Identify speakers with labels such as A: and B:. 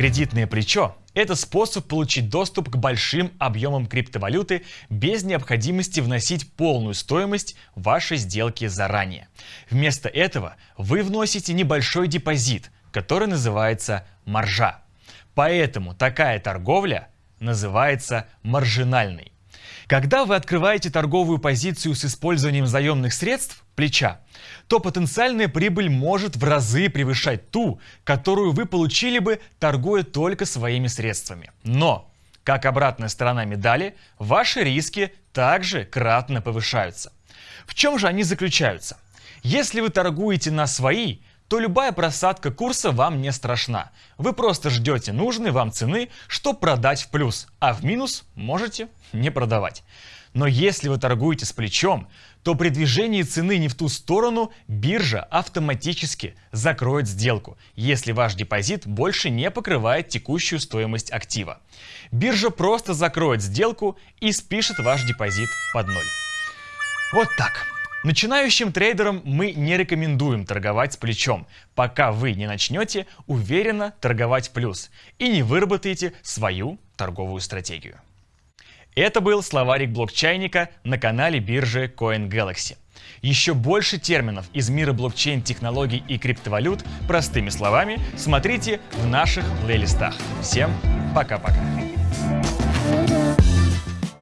A: Кредитное плечо – это способ получить доступ к большим объемам криптовалюты без необходимости вносить полную стоимость вашей сделки заранее. Вместо этого вы вносите небольшой депозит, который называется маржа. Поэтому такая торговля называется маржинальной. Когда вы открываете торговую позицию с использованием заемных средств, плеча, то потенциальная прибыль может в разы превышать ту, которую вы получили бы, торгуя только своими средствами. Но, как обратная сторона медали, ваши риски также кратно повышаются. В чем же они заключаются? Если вы торгуете на свои, то любая просадка курса вам не страшна. Вы просто ждете нужной вам цены, чтобы продать в плюс, а в минус можете не продавать. Но если вы торгуете с плечом, то при движении цены не в ту сторону биржа автоматически закроет сделку, если ваш депозит больше не покрывает текущую стоимость актива. Биржа просто закроет сделку и спишет ваш депозит под ноль. Вот так. Начинающим трейдерам мы не рекомендуем торговать с плечом, пока вы не начнете уверенно торговать плюс и не выработаете свою торговую стратегию. Это был словарик блокчайника на канале биржи CoinGalaxy. Еще больше терминов из мира блокчейн-технологий и криптовалют простыми словами смотрите в наших плейлистах. Всем пока-пока.